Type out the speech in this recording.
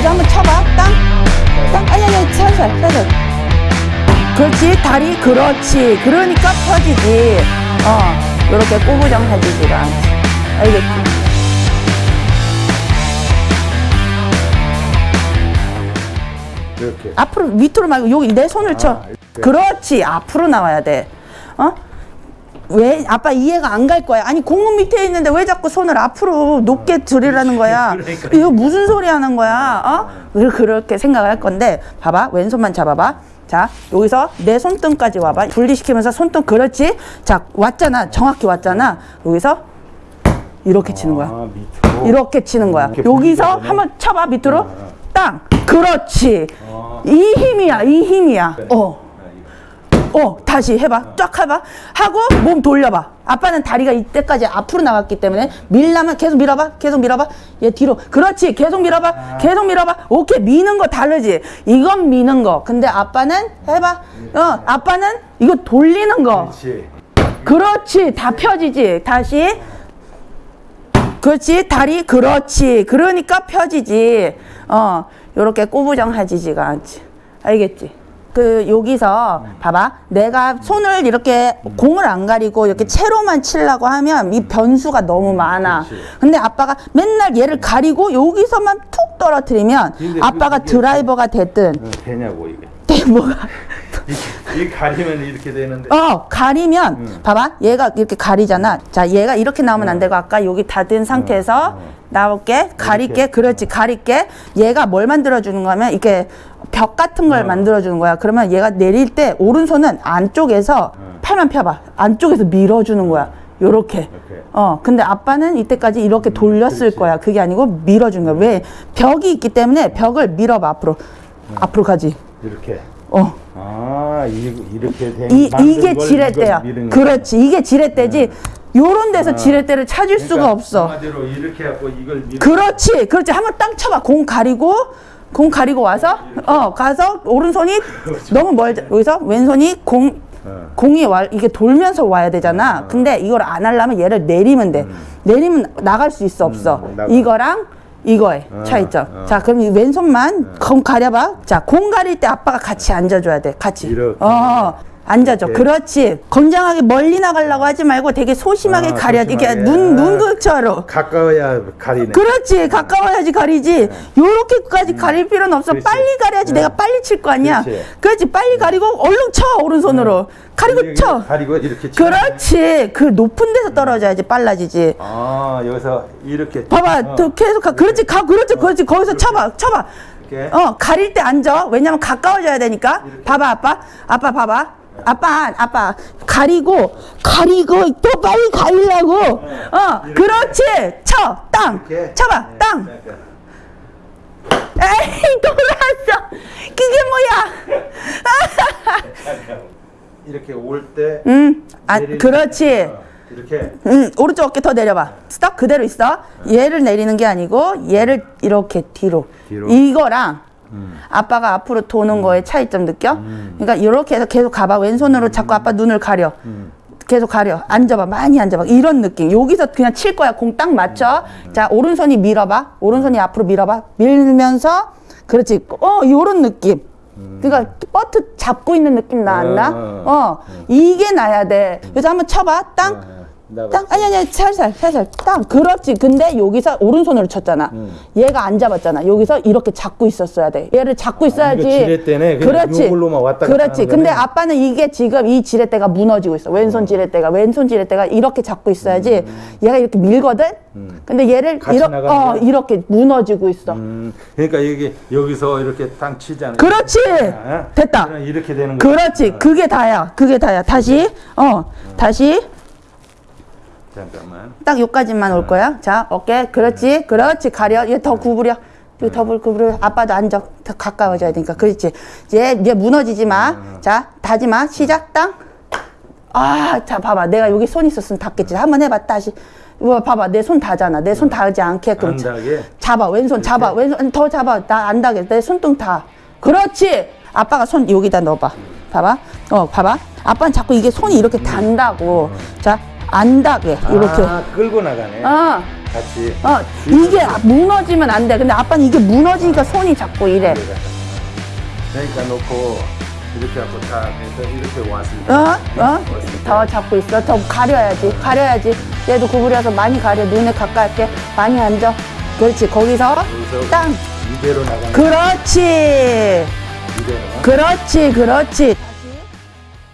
이제 한번 쳐봐. 땅. 땅. 아니, 아니, 살살, 살살. 그렇지. 다리, 그렇지. 그러니까 펴지지. 어. 요렇게 꼬부정 해주지가 않지. 알겠지? 이렇게. 앞으로 밑으로 말고 여기 내 손을 쳐. 이렇게. 그렇지. 앞으로 나와야 돼. 어? 왜 아빠 이해가 안 갈 거야. 아니 공은 밑에 있는데 왜 자꾸 손을 앞으로 높게 들이라는 거야. 그러니까. 이거 무슨 소리 하는 거야? 어? 왜 그렇게 생각을 할 건데 봐봐. 왼손만 잡아봐. 자 여기서 내 손등까지 와봐. 분리시키면서 손등 그렇지. 자 왔잖아. 정확히 왔잖아. 여기서 이렇게 치는 거야. 아. 이렇게 치는 거야. 이렇게 여기서. 한번 쳐봐 밑으로. 아. 땅. 그렇지. 아. 이 힘이야. 이 힘이야. 어. 어. 다시 해봐. 쫙 해봐. 하고 몸 돌려봐. 아빠는 다리가 이때까지 앞으로 나갔기 때문에 밀라면 계속 밀어봐. 계속 밀어봐. 얘 뒤로. 그렇지. 계속 밀어봐. 계속 밀어봐. 오케이. 미는 거 다르지. 이건 미는 거. 근데 아빠는 해봐. 어. 아빠는 이거 돌리는 거. 그렇지. 그렇지. 다 펴지지. 다시. 그렇지. 다리. 그렇지. 그러니까 펴지지. 어. 요렇게 꼬부정해지지가 않지. 알겠지? 그 여기서 봐봐. 내가 손을 이렇게 공을 안 가리고 이렇게 채로만 치려고 하면 이 변수가 너무 많아. 근데 아빠가 맨날 얘를 가리고 여기서만 툭 떨어뜨리면 아빠가 드라이버가 됐든 어, 되냐고 이게. 뭐가? 이 가리면 이렇게 되는데. 어 가리면 봐봐. 얘가 이렇게 가리잖아. 자 얘가 이렇게 나오면 안 되고 아까 여기 닫은 상태에서 나올게 가릴게 그렇지 가릴게. 얘가 뭘 만들어 주는 거면 이렇게 벽 같은 걸 만들어 주는 거야. 그러면 얘가 내릴 때 오른손은 안쪽에서 팔만 펴봐. 안쪽에서 밀어 주는 거야. 요렇게. 이렇게. 어 근데 아빠는 이때까지 이렇게 돌렸을 그렇지. 거야. 그게 아니고 밀어 주는 거야. 왜? 벽이 있기 때문에 벽을 밀어봐 앞으로. 앞으로 가지. 이렇게. 어. 아, 이, 이렇게 된 이, 이게 걸 지렛대야. 그렇지. 이게 지렛대지. 요런 데서 지렛대를 찾을 수가 그러니까 없어. 한마디로 이렇게 갖고 이걸 그렇지. 그렇지. 한번 땅 쳐봐. 공 가리고, 공 가리고 와서, 어, 가서 오른손이 너무 멀지. 여기서 왼손이 공, 어. 공이 와, 이게 돌면서 와야 되잖아. 근데 이걸 안 하려면 얘를 내리면 돼. 내리면 나갈 수 있어, 없어. 음. 이거랑 이거의 어, 차이점. 어. 자, 그럼 이 왼손만 공 가려봐. 자, 공 가릴 때 아빠가 같이 앉아줘야 돼. 같이. 이렇게. 어, 앉아줘. 이렇게. 그렇지. 건장하게 멀리 나가려고 하지 말고 되게 소심하게 아, 가려. 이게 소심하게. 눈, 아. 눈극처럼. 가까워야 가리네. 그렇지. 가까워야지 가리지. 요렇게까지 가릴 필요는 없어. 네. 그렇지. 빨리 가려야지. 네. 내가 빨리 칠 거 아니야. 그렇지. 그렇지. 빨리 가리고 얼른 쳐. 오른손으로. 가리고 여기 쳐. 가리고 이렇게 치는 그렇지. 그 높은 데서 떨어져야지 빨라지지. 아, 여기서 이렇게 봐봐. 어. 또 계속 가. 그렇지. 가. 그렇지. 그렇지. 거기서 쳐봐. 쳐봐. 이렇게. 어, 가릴 때 앉아. 왜냐면 가까워져야 되니까. 봐봐, 아빠. 아빠, 봐봐. 아빠, 아빠. 가리고, 가리고, 또 빨리 가리려고. 어, 그렇지. 쳐. 땅. 이렇게. 쳐봐. 네, 땅. 이렇게. 에이, 돌았어. 그게 뭐야? 이렇게 올 때. 음, 아, 내릴 그렇지. 때, 어, 이렇게. 음, 오른쪽 어깨 더 내려봐. 스톱 그대로 있어. 얘를 내리는 게 아니고 얘를 이렇게 뒤로. 뒤로. 이거랑 아빠가 앞으로 도는 거에 차이점 느껴? 그러니까 이렇게 해서 계속 가봐. 왼손으로 자꾸 아빠 눈을 가려. 계속 가려. 앉아봐. 많이 앉아봐. 이런 느낌. 여기서 그냥 칠 거야. 공 딱 맞춰. 자, 오른손이 밀어봐. 오른손이 앞으로 밀어봐. 밀면서 그렇지. 어, 요런 느낌. 그러니까 버트 잡고 있는 느낌 나 안 나? 어, 어, 이게 나야 돼. 그래서 한번 쳐봐. 땅. 땅 아니 아니 살살 살살. 땅 그렇지. 근데 여기서 오른손으로 쳤잖아. 음. 얘가 안 잡았잖아. 여기서 이렇게 잡고 있었어야 돼. 얘를 잡고 있어야지. 이거 지렛대네. 그렇지. 요걸로만 왔다 그렇지. 근데 거네. 아빠는 이게 지금 이 지렛대가 무너지고 있어. 왼손 지렛대가 왼손 지렛대가 이렇게 잡고 있어야지 얘가 이렇게 밀거든? 근데 얘를 음. 이렇게 어? 이렇게 무너지고 있어. 음, 그러니까 여기 여기서 이렇게 땅 치잖아요. 그렇지. 아, 됐다. 이렇게 되는 거야. 그렇지. 그게 다야. 그게 다야. 다시 어 다시 잠깐만. 딱 여기까지만 올 거야. 자, 어깨. 그렇지. 그렇지. 가려. 얘 더 구부려. 얘더 구부려. 아빠도 앉아. 더 가까워져야 되니까. 그렇지. 얘, 얘 무너지지 마. 자, 다지 마. 시작. 땅. 아, 자, 봐봐. 내가 여기 손 있었으면 닿겠지. 한번 해봐. 다시. 이거 봐봐. 내 손 닿잖아. 내 손 닿지 않게끔. 안 닿게? 잡아. 왼손 잡아. 왼손 더 잡아. 나 안 닿게. 내 손등 닿아. 그렇지. 아빠가 손 여기다 넣어봐. 봐봐. 어, 봐봐. 아빠는 자꾸 이게 손이 이렇게 단다고. 자, 안 닿게. 이렇게. 아, 끌고 나가네. 어, 같이 어, 이게 무너지면 안 돼. 근데 아빠는 이게 무너지니까 손이 자꾸 이래. 그러니까 놓고 이렇게 하고 다 해서 이렇게 때 어? 어? 더 잡고 있어. 더 가려야지. 가려야지. 얘도 구부려서 많이 가려. 눈에 가깝게 많이 앉아. 그렇지. 거기서 여기서 땅. 이대로 나가는 그렇지. 이대로 그렇지. 그렇지.